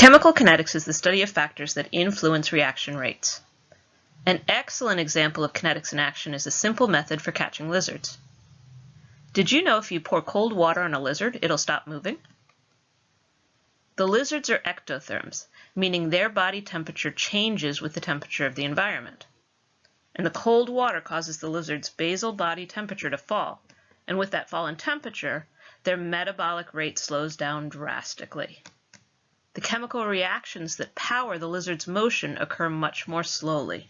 Chemical kinetics is the study of factors that influence reaction rates. An excellent example of kinetics in action is a simple method for catching lizards. Did you know if you pour cold water on a lizard, it'll stop moving? The lizards are ectotherms, meaning their body temperature changes with the temperature of the environment. And the cold water causes the lizard's basal body temperature to fall, and with that fall in temperature, their metabolic rate slows down drastically. The chemical reactions that power the lizard's motion occur much more slowly.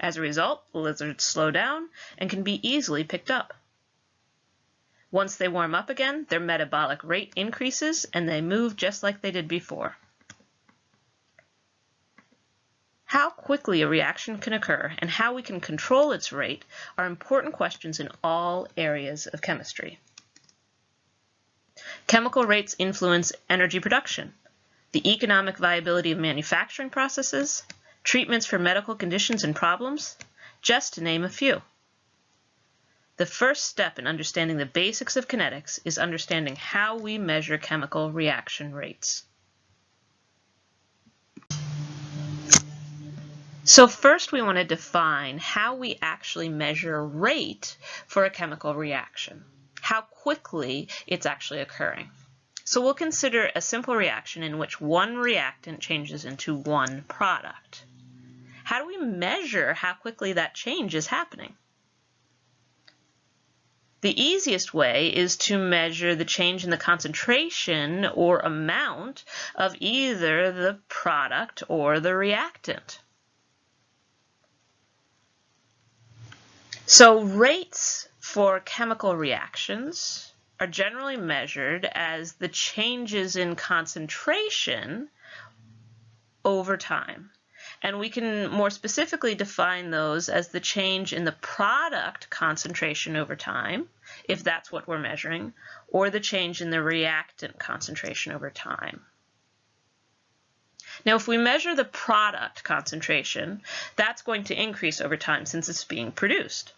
As a result, the lizards slow down and can be easily picked up. Once they warm up again, their metabolic rate increases and they move just like they did before. How quickly a reaction can occur and how we can control its rate are important questions in all areas of chemistry. Chemical rates influence energy production, the economic viability of manufacturing processes, treatments for medical conditions and problems, just to name a few. The first step in understanding the basics of kinetics is understanding how we measure chemical reaction rates. So first we want to define how we actually measure rate for a chemical reaction, how quickly it's actually occurring. So we'll consider a simple reaction in which one reactant changes into one product. How do we measure how quickly that change is happening? The easiest way is to measure the change in the concentration or amount of either the product or the reactant. So rates for chemical reactions are generally measured as the changes in concentration over time. And we can more specifically define those as the change in the product concentration over time, if that's what we're measuring, or the change in the reactant concentration over time. Now, if we measure the product concentration, that's going to increase over time since it's being produced.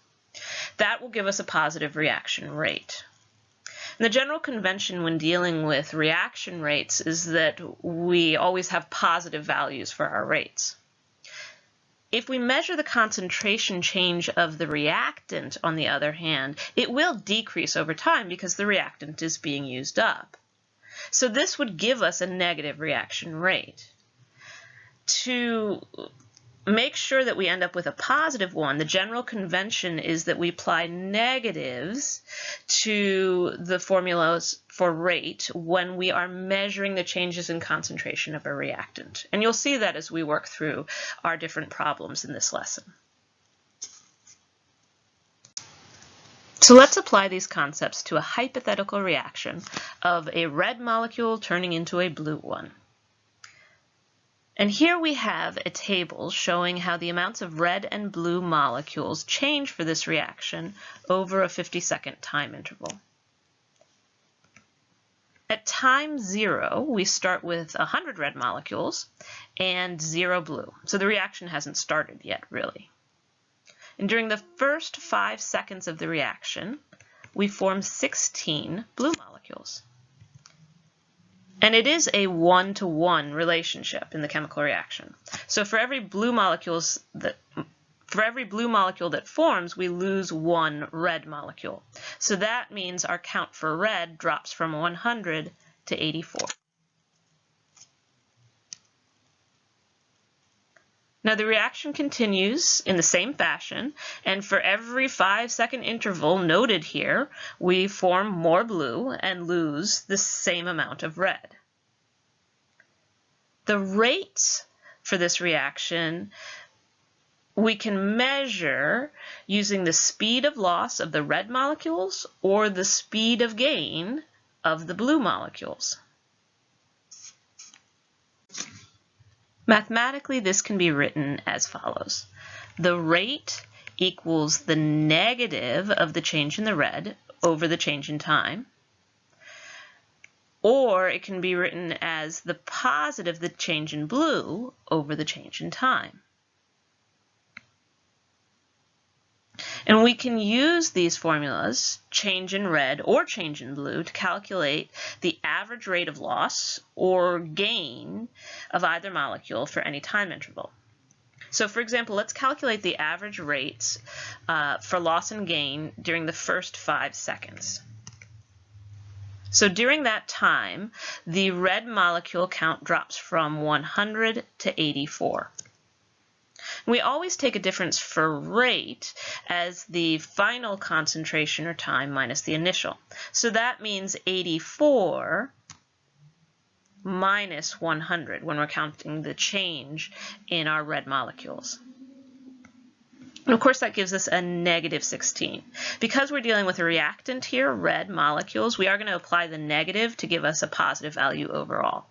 That will give us a positive reaction rate. And the general convention when dealing with reaction rates is that we always have positive values for our rates. If we measure the concentration change of the reactant, on the other hand, it will decrease over time because the reactant is being used up. So this would give us a negative reaction rate. To make sure that we end up with a positive one, the general convention is that we apply negatives to the formulas for rate when we are measuring the changes in concentration of a reactant. And you'll see that as we work through our different problems in this lesson. So let's apply these concepts to a hypothetical reaction of a red molecule turning into a blue one. And here we have a table showing how the amounts of red and blue molecules change for this reaction over a 50 second time interval. At time zero, we start with 100 red molecules and zero blue. So the reaction hasn't started yet, really. And during the first five seconds of the reaction, we form 16 blue molecules. And it is a one-to-one -one relationship in the chemical reaction. So for every blue molecules that for every blue molecule that forms, we lose one red molecule. So that means our count for red drops from 100 to 84. Now the reaction continues in the same fashion, and for every five second interval noted here, we form more blue and lose the same amount of red. The rate for this reaction we can measure using the speed of loss of the red molecules or the speed of gain of the blue molecules. Mathematically, this can be written as follows. The rate equals the negative of the change in the red over the change in time. Or it can be written as the positive, of the change in blue, over the change in time. And we can use these formulas, change in red or change in blue, to calculate the average rate of loss or gain of either molecule for any time interval. So for example, let's calculate the average rates uh, for loss and gain during the first five seconds. So during that time, the red molecule count drops from 100 to 84. We always take a difference for rate as the final concentration or time minus the initial. So that means 84 minus 100 when we're counting the change in our red molecules. And of course, that gives us a negative 16. Because we're dealing with a reactant here, red molecules, we are going to apply the negative to give us a positive value overall.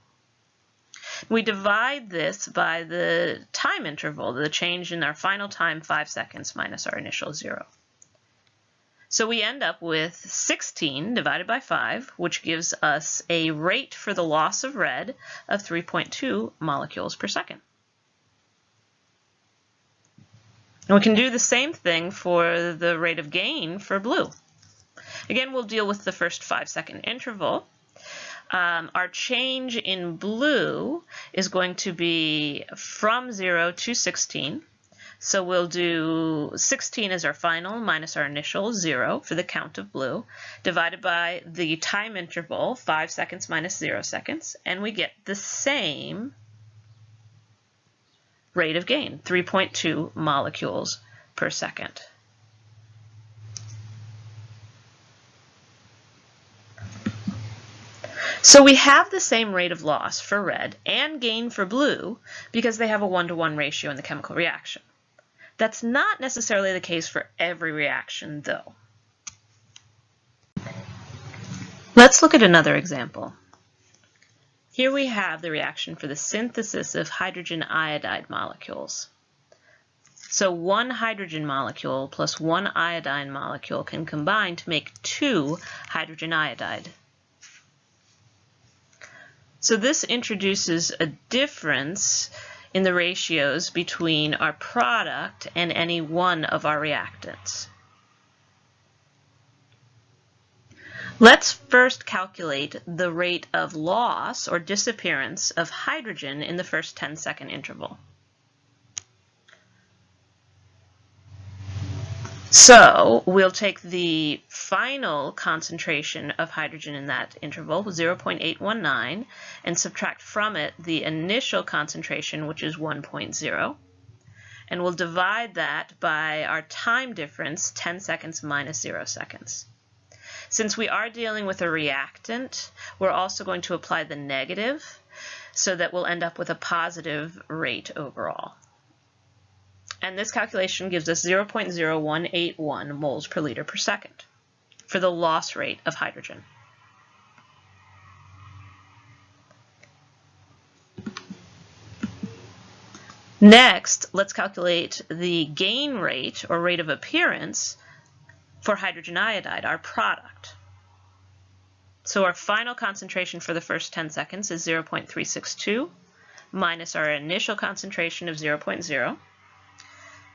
We divide this by the time interval, the change in our final time, 5 seconds, minus our initial 0. So we end up with 16 divided by 5, which gives us a rate for the loss of red of 3.2 molecules per second. And we can do the same thing for the rate of gain for blue. Again, we'll deal with the first 5 second interval. Um, our change in blue is going to be from 0 to 16. So we'll do 16 as our final minus our initial 0 for the count of blue, divided by the time interval, 5 seconds minus 0 seconds, and we get the same rate of gain, 3.2 molecules per second. So we have the same rate of loss for red and gain for blue because they have a one-to-one -one ratio in the chemical reaction. That's not necessarily the case for every reaction, though. Let's look at another example. Here we have the reaction for the synthesis of hydrogen iodide molecules. So one hydrogen molecule plus one iodine molecule can combine to make two hydrogen iodide. So this introduces a difference in the ratios between our product and any one of our reactants. Let's first calculate the rate of loss or disappearance of hydrogen in the first 10 second interval. So we'll take the final concentration of hydrogen in that interval, 0.819, and subtract from it the initial concentration, which is 1.0. And we'll divide that by our time difference, 10 seconds minus 0 seconds. Since we are dealing with a reactant, we're also going to apply the negative so that we'll end up with a positive rate overall and this calculation gives us 0.0181 moles per liter per second for the loss rate of hydrogen. Next, let's calculate the gain rate or rate of appearance for hydrogen iodide, our product. So our final concentration for the first 10 seconds is 0.362 minus our initial concentration of 0.0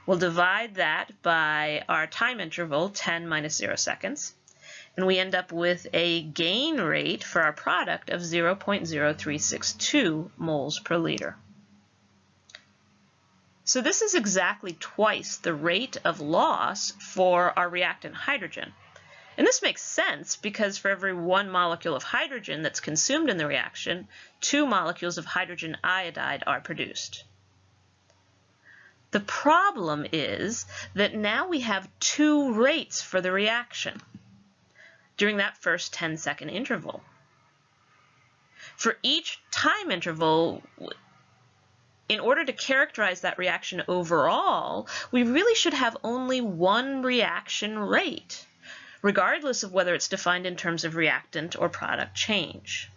We'll divide that by our time interval, 10 minus 0 seconds, and we end up with a gain rate for our product of 0.0362 moles per liter. So this is exactly twice the rate of loss for our reactant hydrogen. And this makes sense because for every one molecule of hydrogen that's consumed in the reaction, two molecules of hydrogen iodide are produced. The problem is that now we have two rates for the reaction during that first 10 second interval. For each time interval, in order to characterize that reaction overall, we really should have only one reaction rate, regardless of whether it's defined in terms of reactant or product change.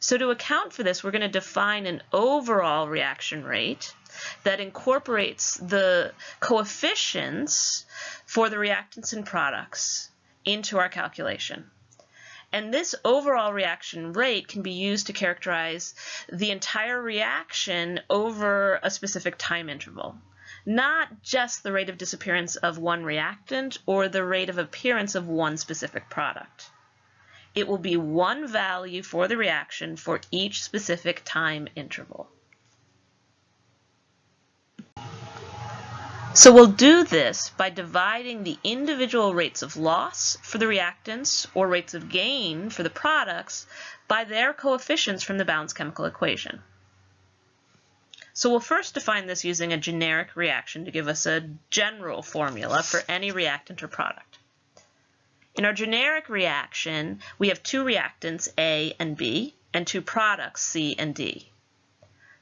So to account for this, we're going to define an overall reaction rate that incorporates the coefficients for the reactants and products into our calculation. And this overall reaction rate can be used to characterize the entire reaction over a specific time interval. not just the rate of disappearance of one reactant or the rate of appearance of one specific product. It will be one value for the reaction for each specific time interval. So we'll do this by dividing the individual rates of loss for the reactants or rates of gain for the products by their coefficients from the balanced chemical equation. So we'll first define this using a generic reaction to give us a general formula for any reactant or product. In our generic reaction, we have two reactants, A and B, and two products, C and D.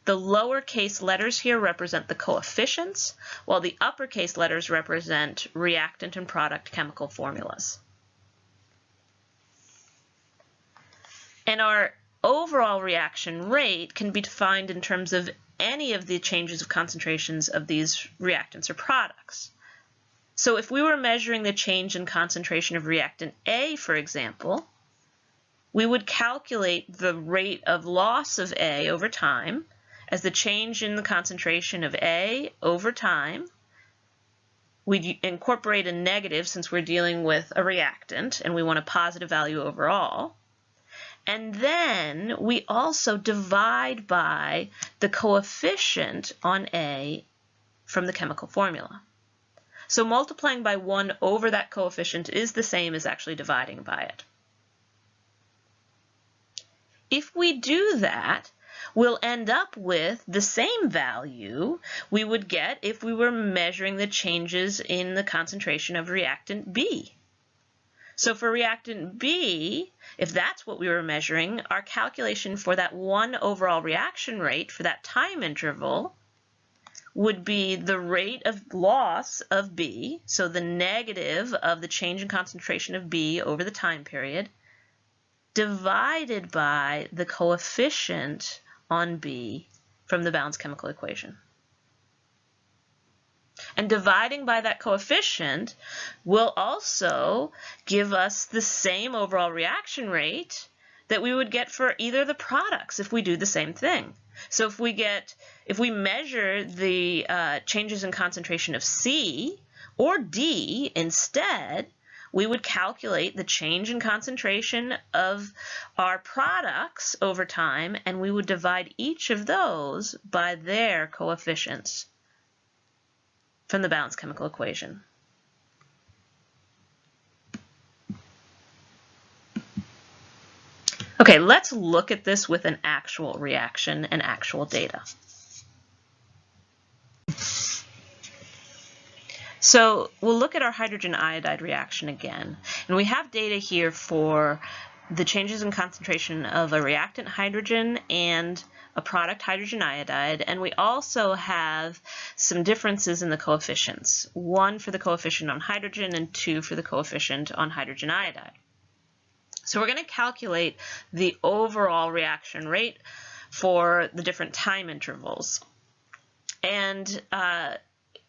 The lowercase letters here represent the coefficients, while the uppercase letters represent reactant and product chemical formulas. And our overall reaction rate can be defined in terms of any of the changes of concentrations of these reactants or products. So if we were measuring the change in concentration of reactant A, for example, we would calculate the rate of loss of A over time as the change in the concentration of A over time. We'd incorporate a negative since we're dealing with a reactant and we want a positive value overall. And then we also divide by the coefficient on A from the chemical formula. So multiplying by 1 over that coefficient is the same as actually dividing by it. If we do that, we'll end up with the same value we would get if we were measuring the changes in the concentration of reactant B. So for reactant B, if that's what we were measuring, our calculation for that one overall reaction rate for that time interval would be the rate of loss of B, so the negative of the change in concentration of B over the time period, divided by the coefficient on B from the balanced chemical equation. And dividing by that coefficient will also give us the same overall reaction rate that we would get for either the products if we do the same thing. So if we get, if we measure the uh, changes in concentration of C or D instead, we would calculate the change in concentration of our products over time, and we would divide each of those by their coefficients from the balanced chemical equation. Okay, let's look at this with an actual reaction and actual data. So we'll look at our hydrogen iodide reaction again. And we have data here for the changes in concentration of a reactant hydrogen and a product hydrogen iodide. And we also have some differences in the coefficients, one for the coefficient on hydrogen and two for the coefficient on hydrogen iodide. So we're going to calculate the overall reaction rate for the different time intervals. And uh,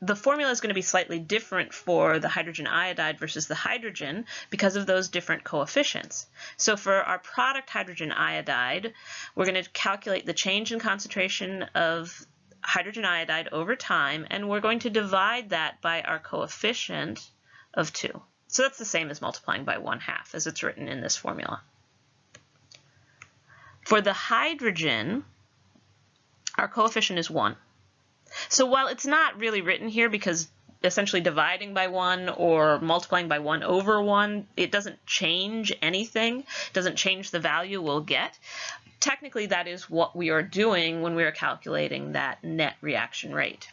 the formula is going to be slightly different for the hydrogen iodide versus the hydrogen because of those different coefficients. So for our product hydrogen iodide, we're going to calculate the change in concentration of hydrogen iodide over time, and we're going to divide that by our coefficient of 2. So that's the same as multiplying by 1 half as it's written in this formula. For the hydrogen, our coefficient is 1. So while it's not really written here because essentially dividing by 1 or multiplying by 1 over 1, it doesn't change anything, doesn't change the value we'll get. Technically, that is what we are doing when we are calculating that net reaction rate.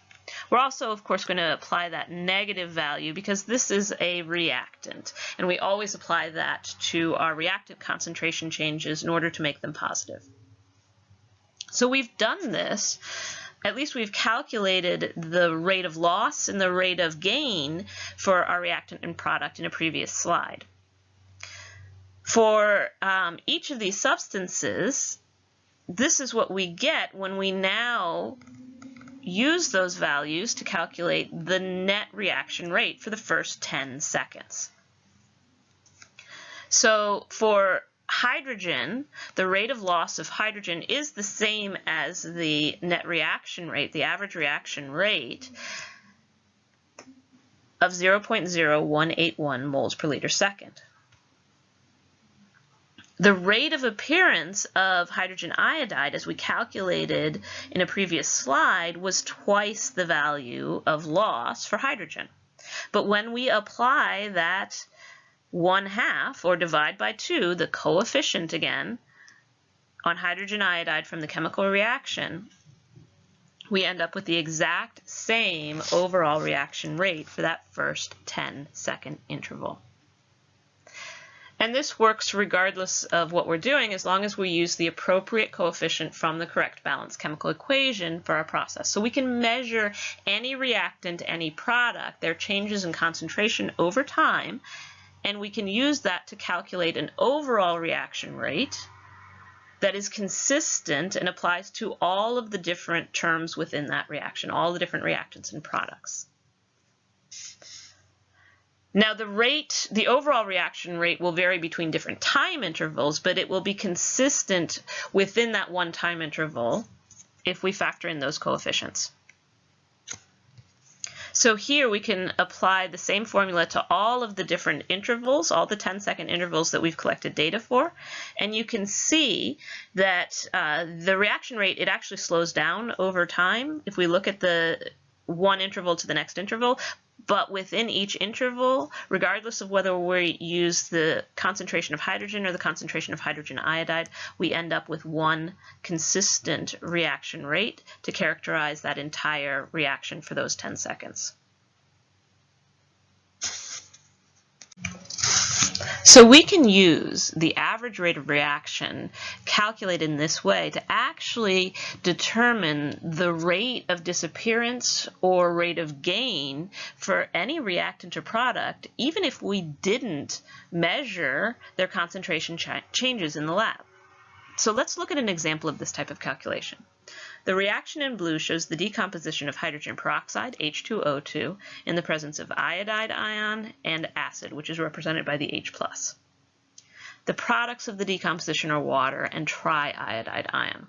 We're also, of course, going to apply that negative value because this is a reactant, and we always apply that to our reactant concentration changes in order to make them positive. So we've done this at least we've calculated the rate of loss and the rate of gain for our reactant and product in a previous slide. For um, each of these substances, this is what we get when we now use those values to calculate the net reaction rate for the first 10 seconds. So for hydrogen, the rate of loss of hydrogen is the same as the net reaction rate, the average reaction rate. of 0.0181 moles per liter second. The rate of appearance of hydrogen iodide, as we calculated in a previous slide, was twice the value of loss for hydrogen. But when we apply that 1 half, or divide by 2, the coefficient again, on hydrogen iodide from the chemical reaction, we end up with the exact same overall reaction rate for that first 10 second interval. And this works regardless of what we're doing as long as we use the appropriate coefficient from the correct balanced chemical equation for our process. So we can measure any reactant, any product, their changes in concentration over time, and we can use that to calculate an overall reaction rate that is consistent and applies to all of the different terms within that reaction, all the different reactants and products. Now the rate, the overall reaction rate will vary between different time intervals, but it will be consistent within that one time interval if we factor in those coefficients. So here we can apply the same formula to all of the different intervals, all the 10 second intervals that we've collected data for. And you can see that uh, the reaction rate, it actually slows down over time. If we look at the one interval to the next interval, but within each interval, regardless of whether we use the concentration of hydrogen or the concentration of hydrogen iodide, we end up with one consistent reaction rate to characterize that entire reaction for those 10 seconds. So we can use the average rate of reaction calculated in this way to actually determine the rate of disappearance or rate of gain for any reactant or product, even if we didn't measure their concentration ch changes in the lab. So let's look at an example of this type of calculation. The reaction in blue shows the decomposition of hydrogen peroxide, H2O2, in the presence of iodide ion and acid, which is represented by the H+. The products of the decomposition are water and triiodide ion.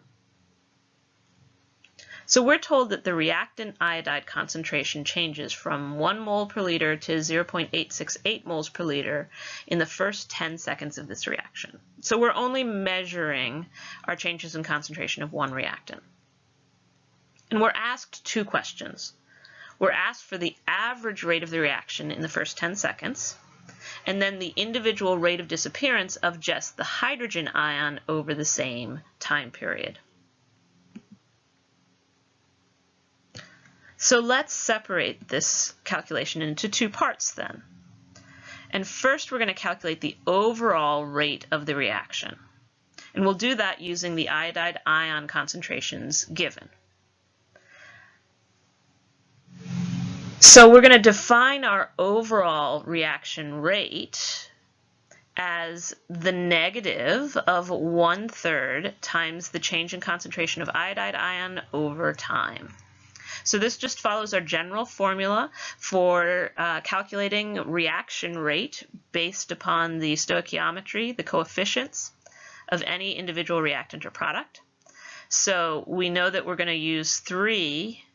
So we're told that the reactant iodide concentration changes from 1 mole per liter to 0.868 moles per liter in the first 10 seconds of this reaction. So we're only measuring our changes in concentration of one reactant. And we're asked two questions. We're asked for the average rate of the reaction in the first 10 seconds, and then the individual rate of disappearance of just the hydrogen ion over the same time period. So let's separate this calculation into two parts then. And first we're going to calculate the overall rate of the reaction. And we'll do that using the iodide ion concentrations given. So we're going to define our overall reaction rate as the negative of one third times the change in concentration of iodide ion over time. So this just follows our general formula for uh, calculating reaction rate based upon the stoichiometry, the coefficients of any individual reactant or product. So we know that we're going to use 3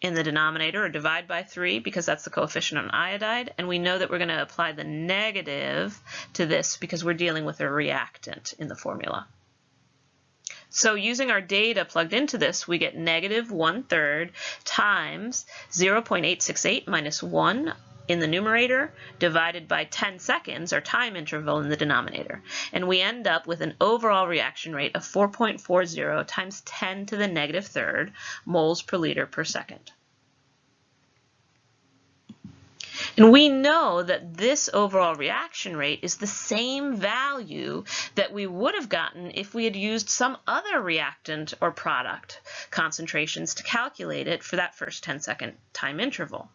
in the denominator or divide by 3 because that's the coefficient on iodide. And we know that we're going to apply the negative to this because we're dealing with a reactant in the formula. So using our data plugged into this, we get negative 1 third times 0.868 minus 1 in the numerator divided by 10 seconds, or time interval, in the denominator. And we end up with an overall reaction rate of 4.40 times 10 to the negative third moles per liter per second. And we know that this overall reaction rate is the same value that we would have gotten if we had used some other reactant or product concentrations to calculate it for that first 10 second time interval.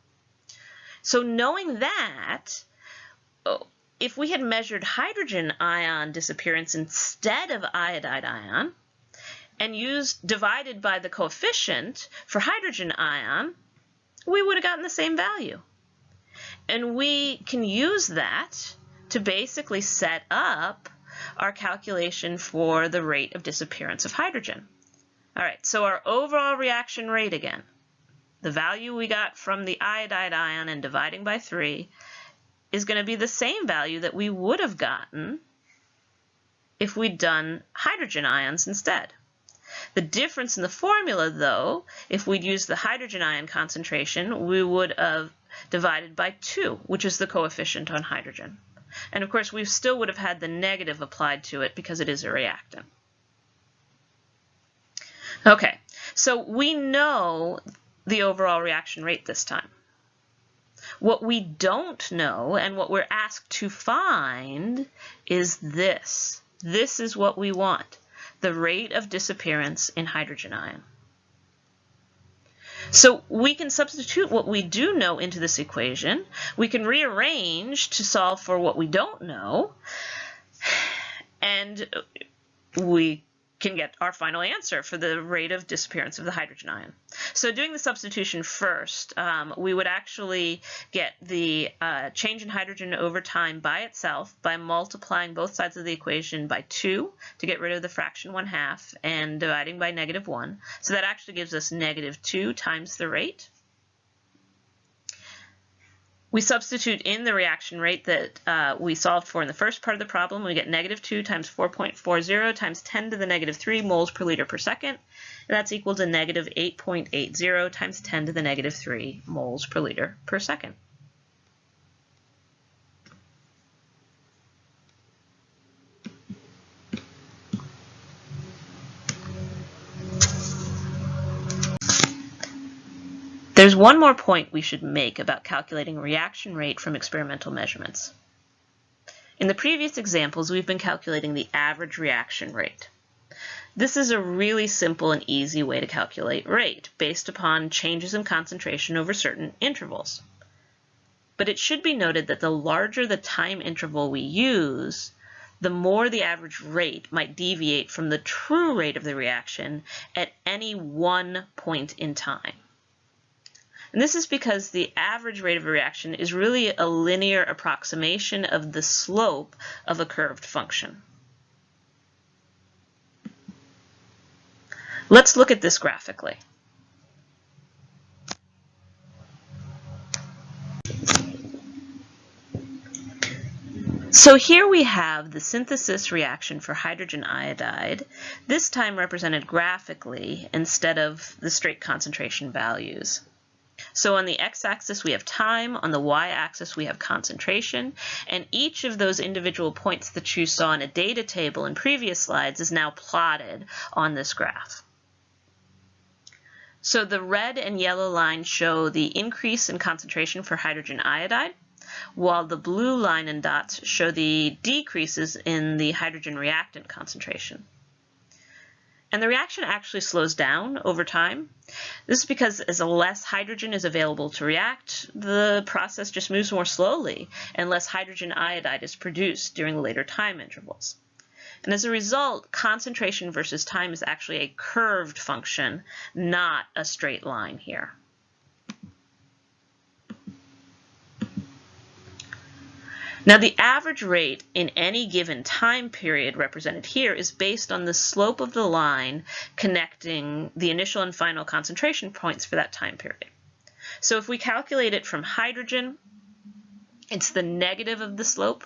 So knowing that, oh, if we had measured hydrogen ion disappearance instead of iodide ion and used divided by the coefficient for hydrogen ion, we would have gotten the same value. And we can use that to basically set up our calculation for the rate of disappearance of hydrogen. All right, so our overall reaction rate again the value we got from the iodide ion and dividing by 3 is going to be the same value that we would have gotten if we'd done hydrogen ions instead. The difference in the formula, though, if we'd used the hydrogen ion concentration, we would have divided by 2, which is the coefficient on hydrogen. And of course, we still would have had the negative applied to it because it is a reactant. Okay, so we know the overall reaction rate this time. What we don't know and what we're asked to find is this. This is what we want, the rate of disappearance in hydrogen ion. So we can substitute what we do know into this equation. We can rearrange to solve for what we don't know. And we can get our final answer for the rate of disappearance of the hydrogen ion. So doing the substitution first, um, we would actually get the uh, change in hydrogen over time by itself by multiplying both sides of the equation by 2 to get rid of the fraction 1 half and dividing by negative 1. So that actually gives us negative 2 times the rate. We substitute in the reaction rate that uh, we solved for in the first part of the problem. We get negative 2 times 4.40 times 10 to the negative 3 moles per liter per second. And that's equal to negative 8.80 times 10 to the negative 3 moles per liter per second. There's one more point we should make about calculating reaction rate from experimental measurements. In the previous examples, we've been calculating the average reaction rate. This is a really simple and easy way to calculate rate based upon changes in concentration over certain intervals. But it should be noted that the larger the time interval we use, the more the average rate might deviate from the true rate of the reaction at any one point in time. And this is because the average rate of a reaction is really a linear approximation of the slope of a curved function. Let's look at this graphically. So here we have the synthesis reaction for hydrogen iodide, this time represented graphically instead of the straight concentration values. So on the x-axis we have time, on the y-axis we have concentration, and each of those individual points that you saw in a data table in previous slides is now plotted on this graph. So the red and yellow lines show the increase in concentration for hydrogen iodide, while the blue line and dots show the decreases in the hydrogen reactant concentration. And the reaction actually slows down over time. This is because as less hydrogen is available to react, the process just moves more slowly and less hydrogen iodide is produced during later time intervals. And as a result, concentration versus time is actually a curved function, not a straight line here. Now the average rate in any given time period represented here is based on the slope of the line connecting the initial and final concentration points for that time period. So if we calculate it from hydrogen, it's the negative of the slope.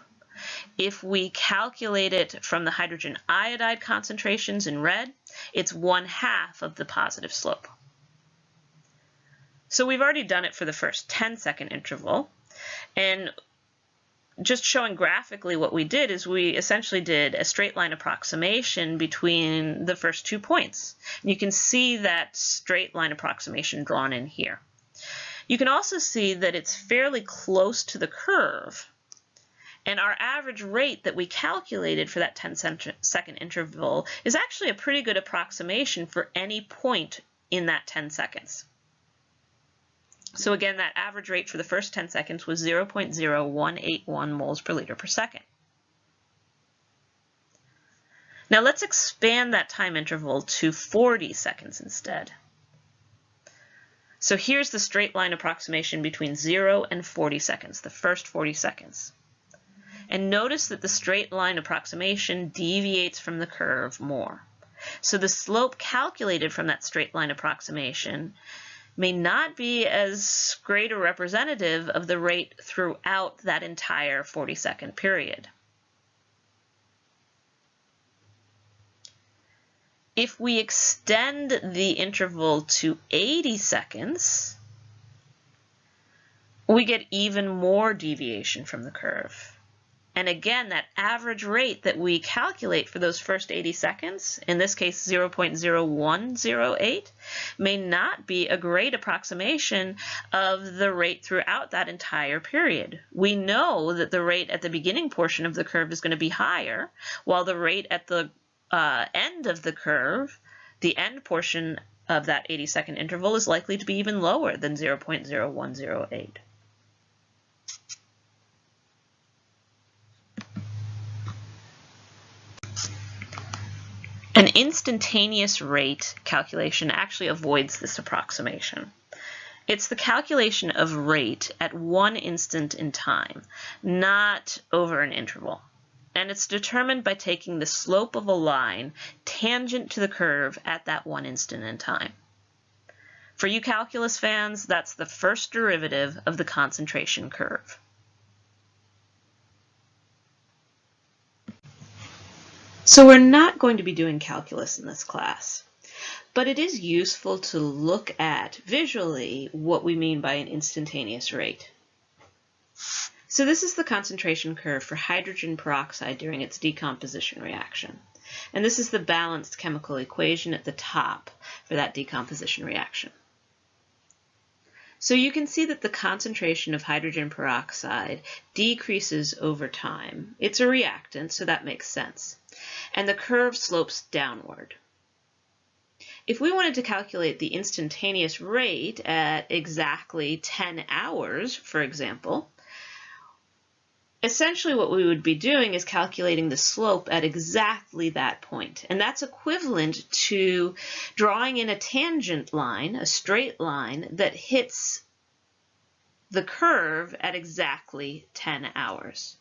If we calculate it from the hydrogen iodide concentrations in red, it's one half of the positive slope. So we've already done it for the first 10 second interval. And just showing graphically what we did is we essentially did a straight line approximation between the first two points. You can see that straight line approximation drawn in here. You can also see that it's fairly close to the curve. And our average rate that we calculated for that 10 second interval is actually a pretty good approximation for any point in that 10 seconds. So again, that average rate for the first 10 seconds was 0.0181 moles per liter per second. Now let's expand that time interval to 40 seconds instead. So here's the straight line approximation between 0 and 40 seconds, the first 40 seconds. And notice that the straight line approximation deviates from the curve more. So the slope calculated from that straight line approximation may not be as great a representative of the rate throughout that entire 40 second period. If we extend the interval to 80 seconds, we get even more deviation from the curve. And again, that average rate that we calculate for those first 80 seconds, in this case 0.0108, may not be a great approximation of the rate throughout that entire period. We know that the rate at the beginning portion of the curve is going to be higher, while the rate at the uh, end of the curve, the end portion of that 80 second interval is likely to be even lower than 0.0108. An instantaneous rate calculation actually avoids this approximation. It's the calculation of rate at one instant in time, not over an interval. And it's determined by taking the slope of a line tangent to the curve at that one instant in time. For you calculus fans, that's the first derivative of the concentration curve. So we're not going to be doing calculus in this class, but it is useful to look at visually what we mean by an instantaneous rate. So this is the concentration curve for hydrogen peroxide during its decomposition reaction. And this is the balanced chemical equation at the top for that decomposition reaction. So you can see that the concentration of hydrogen peroxide decreases over time. It's a reactant, so that makes sense. And the curve slopes downward. If we wanted to calculate the instantaneous rate at exactly 10 hours, for example, essentially what we would be doing is calculating the slope at exactly that point. And that's equivalent to drawing in a tangent line, a straight line, that hits the curve at exactly 10 hours.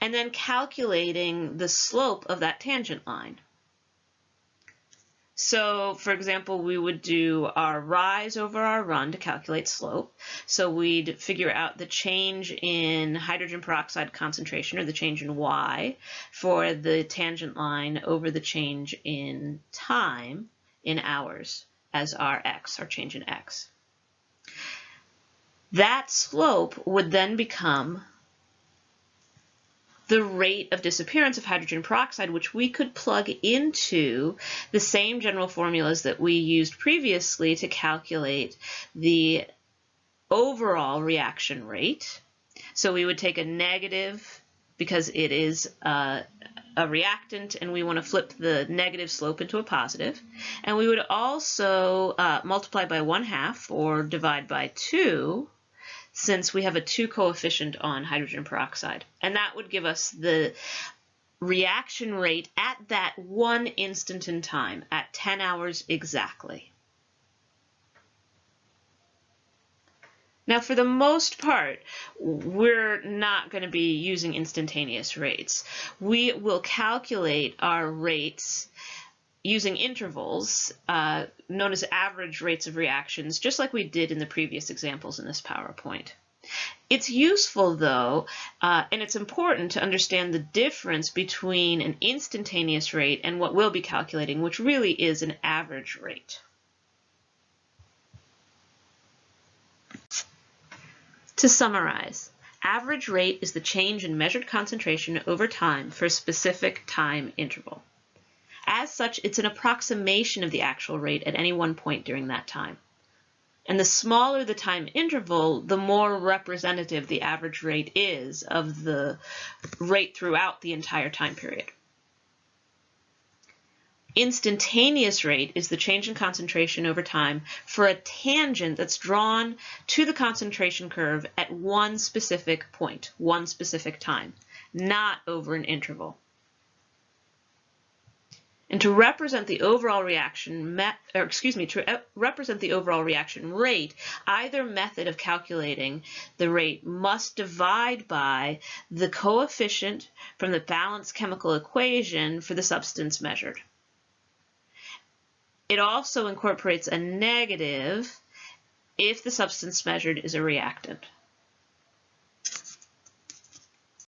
And then calculating the slope of that tangent line. So for example, we would do our rise over our run to calculate slope. So we'd figure out the change in hydrogen peroxide concentration or the change in Y for the tangent line over the change in time in hours as our X, our change in X. That slope would then become the rate of disappearance of hydrogen peroxide, which we could plug into the same general formulas that we used previously to calculate the overall reaction rate. So we would take a negative because it is a, a reactant and we want to flip the negative slope into a positive. And we would also uh, multiply by one half or divide by two since we have a 2 coefficient on hydrogen peroxide. And that would give us the reaction rate at that one instant in time, at 10 hours exactly. Now, for the most part, we're not going to be using instantaneous rates. We will calculate our rates using intervals uh, known as average rates of reactions, just like we did in the previous examples in this PowerPoint. It's useful though, uh, and it's important to understand the difference between an instantaneous rate and what we'll be calculating, which really is an average rate. To summarize, average rate is the change in measured concentration over time for a specific time interval. As such, it's an approximation of the actual rate at any one point during that time. And the smaller the time interval, the more representative the average rate is of the rate throughout the entire time period. Instantaneous rate is the change in concentration over time for a tangent that's drawn to the concentration curve at one specific point, one specific time, not over an interval. And to represent the overall reaction, or excuse me, to uh, represent the overall reaction rate, either method of calculating the rate must divide by the coefficient from the balanced chemical equation for the substance measured. It also incorporates a negative if the substance measured is a reactant.